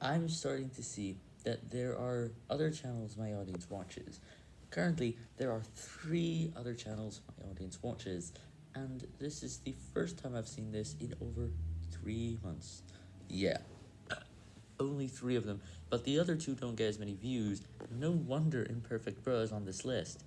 I'm starting to see that there are other channels my audience watches. Currently, there are three other channels my audience watches, and this is the first time I've seen this in over three months. Yeah, only three of them, but the other two don't get as many views, no wonder Imperfect Bro is on this list.